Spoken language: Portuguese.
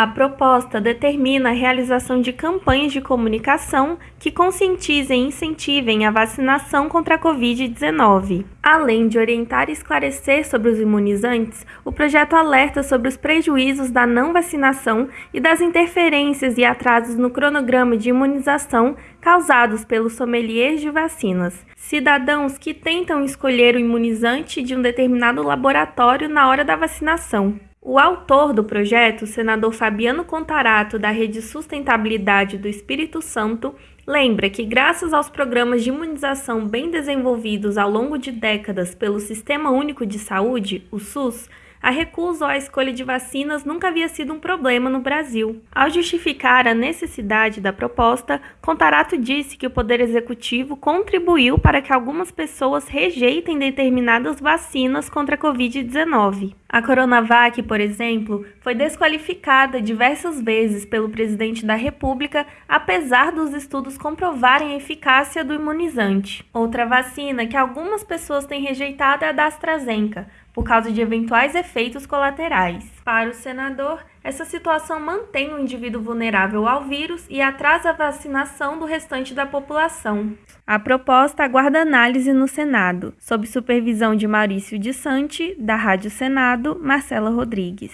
A proposta determina a realização de campanhas de comunicação que conscientizem e incentivem a vacinação contra a Covid-19. Além de orientar e esclarecer sobre os imunizantes, o projeto alerta sobre os prejuízos da não vacinação e das interferências e atrasos no cronograma de imunização causados pelos sommeliers de vacinas, cidadãos que tentam escolher o imunizante de um determinado laboratório na hora da vacinação. O autor do projeto, senador Fabiano Contarato, da Rede Sustentabilidade do Espírito Santo, lembra que, graças aos programas de imunização bem desenvolvidos ao longo de décadas pelo Sistema Único de Saúde, o SUS, a recusa ou a escolha de vacinas nunca havia sido um problema no Brasil. Ao justificar a necessidade da proposta, Contarato disse que o Poder Executivo contribuiu para que algumas pessoas rejeitem determinadas vacinas contra a Covid-19. A Coronavac, por exemplo, foi desqualificada diversas vezes pelo presidente da República, apesar dos estudos comprovarem a eficácia do imunizante. Outra vacina que algumas pessoas têm rejeitado é a da AstraZeneca por causa de eventuais efeitos colaterais. Para o senador, essa situação mantém o indivíduo vulnerável ao vírus e atrasa a vacinação do restante da população. A proposta aguarda análise no Senado, sob supervisão de Maurício de Sante, da Rádio Senado, Marcela Rodrigues.